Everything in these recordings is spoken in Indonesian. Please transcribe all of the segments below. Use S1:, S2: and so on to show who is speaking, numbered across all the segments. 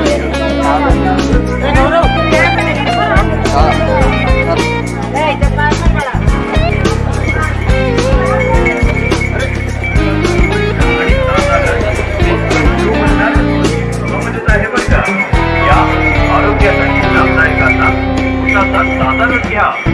S1: Tata, tata, tata, tata, tata,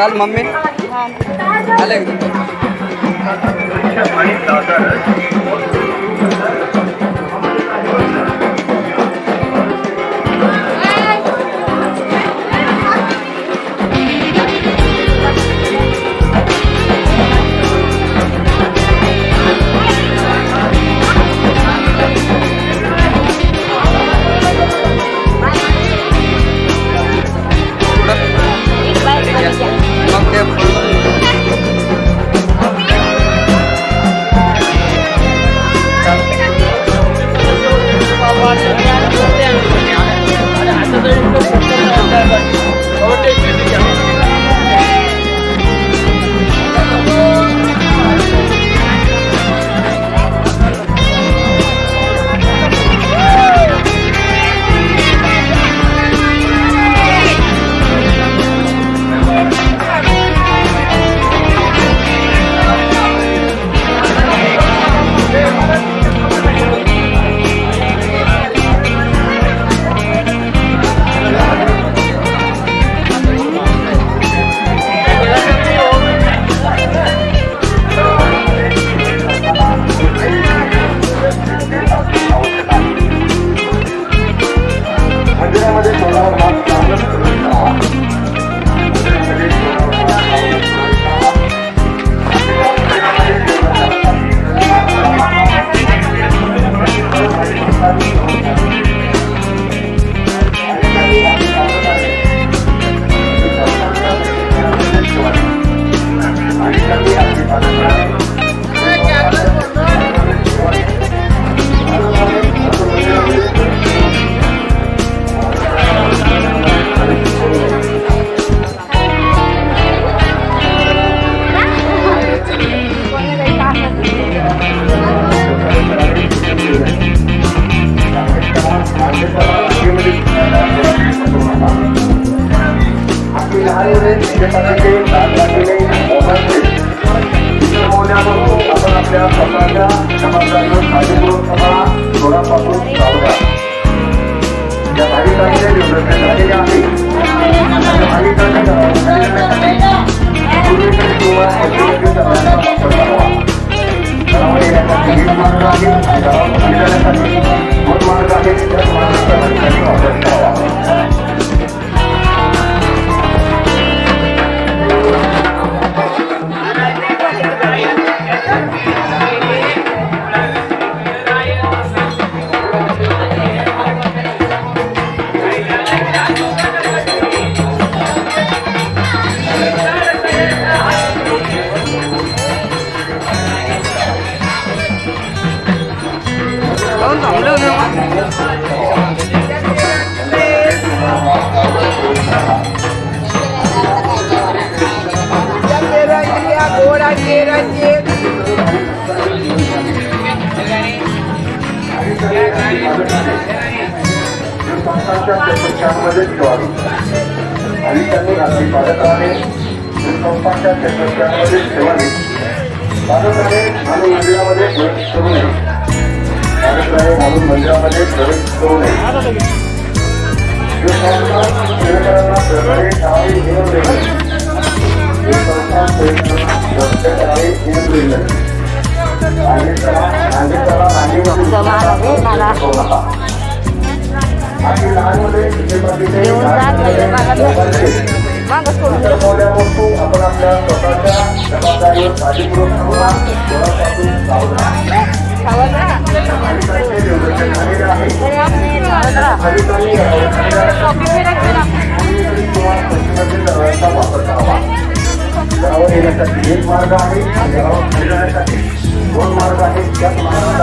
S2: Vishal mummy? हाँ। अलग
S3: Indonesia, Pasaga, Kamasagung, Hajiburung, Kepala, Lurah hari di organisasi kami, setiap hari kami dalam organisasi त्यांच्या चतुर्थांमध्ये ठेवावी आणि त्यांनी आपली बालकाने भूकंपाच्या चतुर्थांमध्ये ठेवावी बालकाने आणि मंदिरामध्ये प्रवेश आणि त्याला आणि त्याला आणि diusap kayu banget mangkos kulo Kalau ini tadi Kalau ini, kalau ini tadi, bukan marga ini, yang marga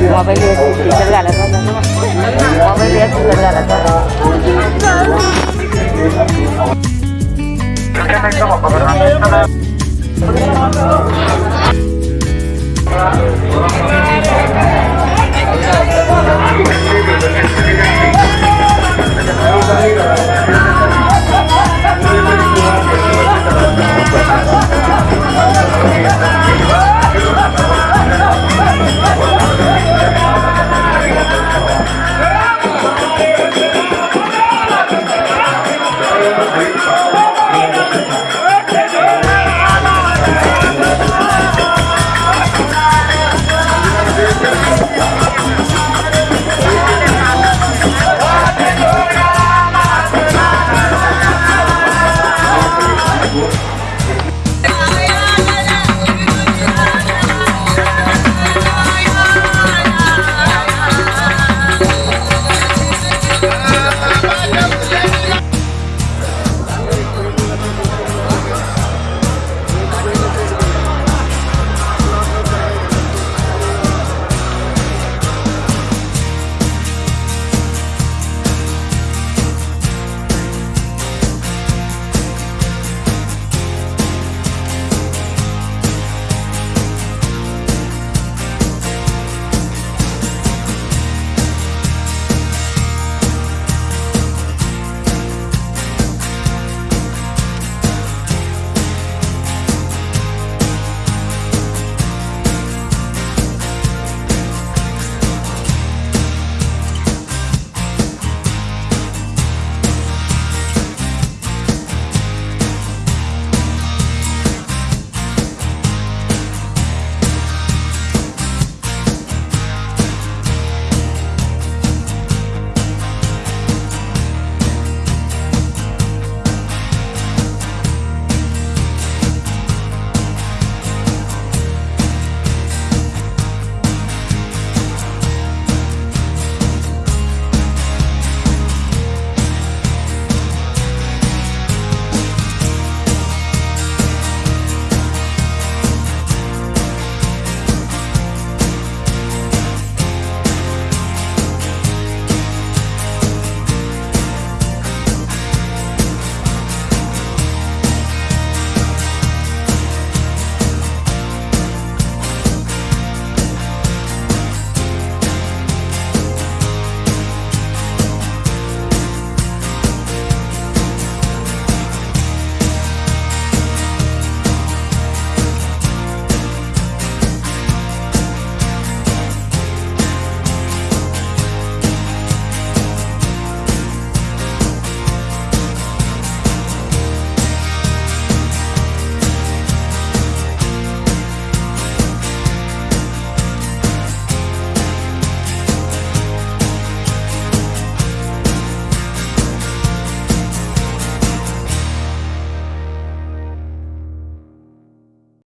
S3: Mobil dia tinggal ada sana. Mobil dia tinggal Thank you.